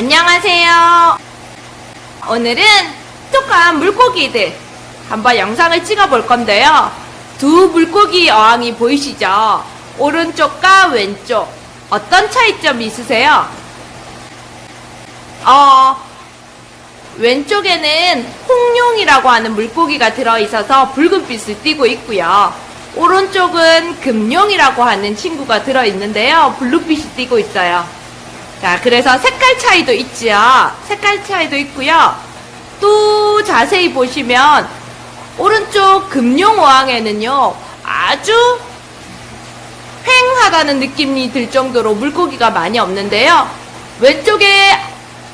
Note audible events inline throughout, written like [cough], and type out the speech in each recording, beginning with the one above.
안녕하세요. 오늘은 똑똑한 물고기들 한번 영상을 찍어 볼 건데요. 두 물고기 어항이 보이시죠? 오른쪽과 왼쪽 어떤 차이점이 있으세요? 어, 왼쪽에는 홍룡이라고 하는 물고기가 들어있어서 붉은빛을 띠고 있고요. 오른쪽은 금룡이라고 하는 친구가 들어있는데요. 블루빛이 띠고 있어요. 자, 그래서 색깔 차이도 있지요. 색깔 차이도 있고요. 또 자세히 보시면 오른쪽 금룡어항에는요. 아주 휑하다는 느낌이 들 정도로 물고기가 많이 없는데요. 왼쪽에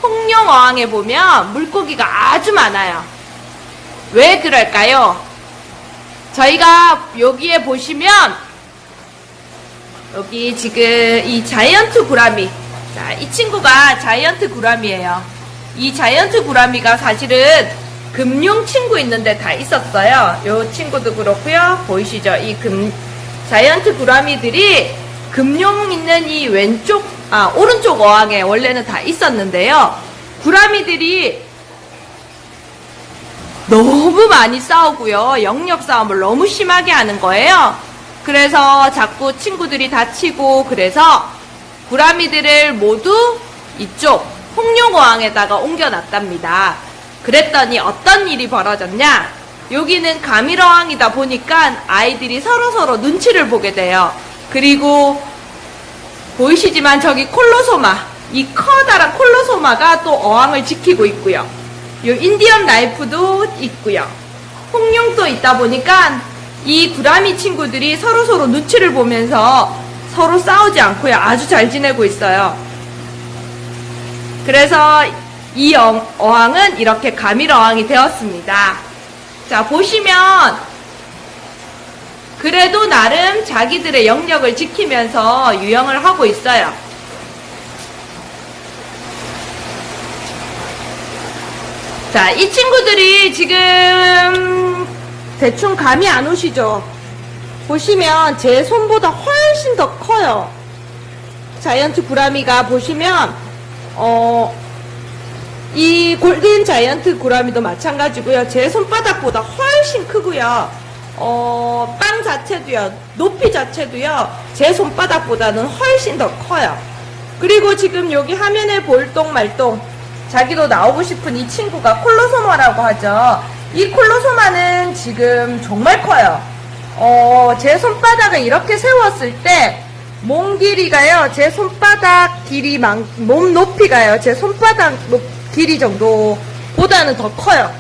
홍룡어항에 보면 물고기가 아주 많아요. 왜 그럴까요? 저희가 여기에 보시면 여기 지금 이 자이언트 구라미 자, 이 친구가 자이언트 구라미예요. 이 자이언트 구라미가 사실은 금룡 친구 있는데 다 있었어요. 요 친구도 그렇고요. 보이시죠? 이 금 자이언트 구라미들이 금룡 있는 이 왼쪽 아 오른쪽 어항에 원래는 다 있었는데요. 구라미들이 너무 많이 싸우고요. 영역 싸움을 너무 심하게 하는 거예요. 그래서 자꾸 친구들이 다치고 그래서 구라미들을 모두 이쪽 홍룡어항에다가 옮겨놨답니다. 그랬더니 어떤 일이 벌어졌냐? 여기는 가밀어항이다 보니까 아이들이 서로서로 눈치를 보게 돼요. 그리고 보이시지만 저기 콜로소마, 이 커다란 콜로소마가 또 어항을 지키고 있고요. 요 인디언 라이프도 있고요. 홍룡도 있다 보니까 이 구라미 친구들이 서로서로 눈치를 보면서 서로 싸우지 않고요. 아주 잘 지내고 있어요. 그래서 이 어- 어항은 이렇게 가밀 어항이 되었습니다. 자, 보시면 그래도 나름 자기들의 영역을 지키면서 유영을 하고 있어요. 자, 이 친구들이 지금 대충 감이 안 오시죠? 보시면 제 손보다 훨씬 더 커요. 자이언트 구라미가 보시면 어, 이 골든 자이언트 구라미도 마찬가지고요. 제 손바닥보다 훨씬 크고요. 어, 빵 자체도요. 높이 자체도요. 제 손바닥보다는 훨씬 더 커요. 그리고 지금 여기 화면에 볼똥 말똥 자기도 나오고 싶은 이 친구가 콜로소마라고 하죠. 이 콜로소마는 지금 정말 커요. 어, 제 손바닥을 이렇게 세웠을 때, 몸 길이가요, 제 손바닥 길이 만, 몸 높이가요, 제 손바닥 높, 길이 정도보다는 더 커요.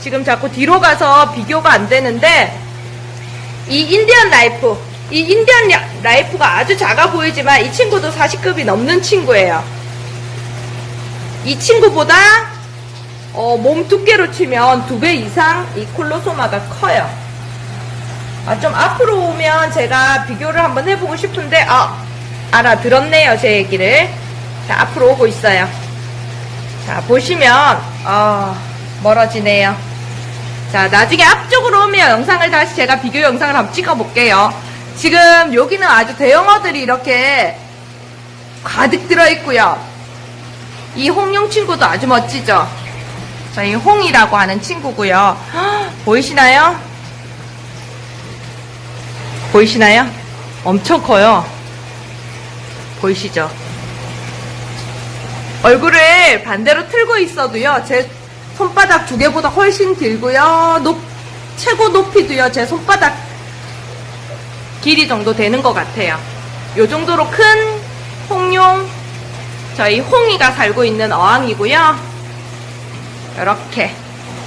지금 자꾸 뒤로 가서 비교가 안 되는데, 이 인디언 나이프, 이 인디언 나- 나이프가 아주 작아 보이지만 이 친구도 40급이 넘는 친구예요. 이 친구보다 어, 몸 두께로 치면 두 배 이상 이 콜로소마가 커요. 아, 좀 앞으로 오면 제가 비교를 한번 해보고 싶은데, 아, 알아들었네요, 제 얘기를. 자, 앞으로 오고 있어요. 자, 보시면, 어, 멀어지네요. 자, 나중에 앞쪽으로 오면 영상을 다시 제가 비교 영상을 한번 찍어 볼게요. 지금 여기는 아주 대형어들이 이렇게 가득 들어있고요. 이 홍룡 친구도 아주 멋지죠? 저희 홍이라고 하는 친구고요. 헉, [gasps] 보이시나요? 보이시나요? 엄청 커요. 보이시죠? 얼굴을 반대로 틀고 있어도요, 제 손바닥 두 개보다 훨씬 길고요, 높, 최고 높이도요, 제 손바닥 길이 정도 되는 것 같아요. 요 정도로 큰 홍룡, 저희 홍이가 살고 있는 어항이고요. 이렇게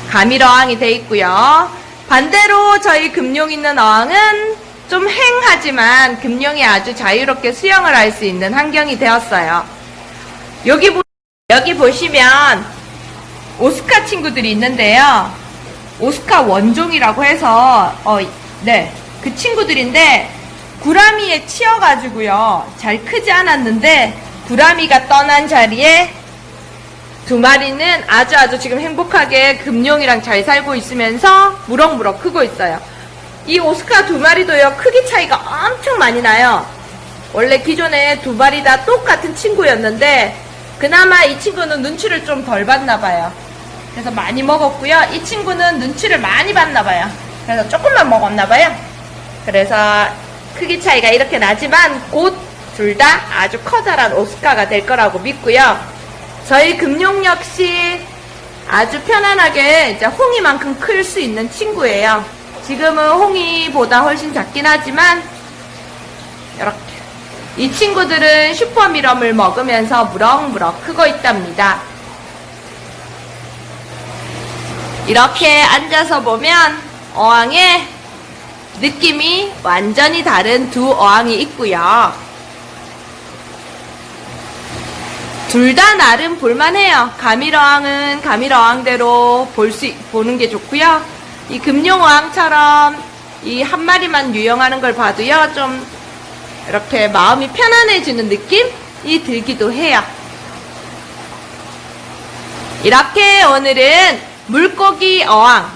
가밀 어항이 돼 있고요. 반대로 저희 금룡 있는 어항은 좀 행하지만 금룡이 아주 자유롭게 수영을 할 수 있는 환경이 되었어요. 여기 보, 여기 보시면 오스카 친구들이 있는데요. 오스카 원종이라고 해서 어, 네, 그 친구들인데 구라미에 치여가지고요. 잘 크지 않았는데 구라미가 떠난 자리에 두 마리는 아주 아주 지금 행복하게 금룡이랑 잘 살고 있으면서 무럭무럭 크고 있어요. 이 오스카 두 마리도요, 크기 차이가 엄청 많이 나요. 원래 기존에 두 마리 다 똑같은 친구였는데, 그나마 이 친구는 눈치를 좀 덜 봤나 봐요. 그래서 많이 먹었고요. 이 친구는 눈치를 많이 봤나 봐요. 그래서 조금만 먹었나 봐요. 그래서 크기 차이가 이렇게 나지만 곧 둘 다 아주 커다란 오스카가 될 거라고 믿고요. 저희 금룡 역시 아주 편안하게 홍이만큼 클 수 있는 친구예요. 지금은 홍이보다 훨씬 작긴 하지만 이렇게 이 친구들은 슈퍼미럼을 먹으면서 무럭무럭 크고 있답니다. 이렇게 앉아서 보면 어항의 느낌이 완전히 다른 두 어항이 있고요. 둘 다 나름 볼만해요. 가밀어항은 가밀어항대로 볼 수, 보는 게 좋고요. 이 금룡어항처럼 이 한 마리만 유영하는 걸 봐도요, 좀 이렇게 마음이 편안해지는 느낌이 들기도 해요. 이렇게 오늘은 물고기 어항,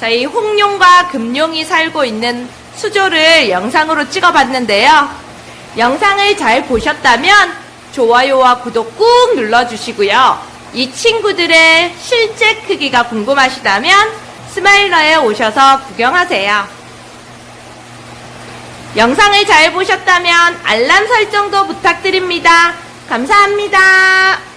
저희 홍룡과 금룡이 살고 있는 수조를 영상으로 찍어봤는데요. 영상을 잘 보셨다면 좋아요와 구독 꾹 눌러주시고요. 이 친구들의 실제 크기가 궁금하시다면 스마일러에 오셔서 구경하세요. 영상을 잘 보셨다면 알람 설정도 부탁드립니다. 감사합니다.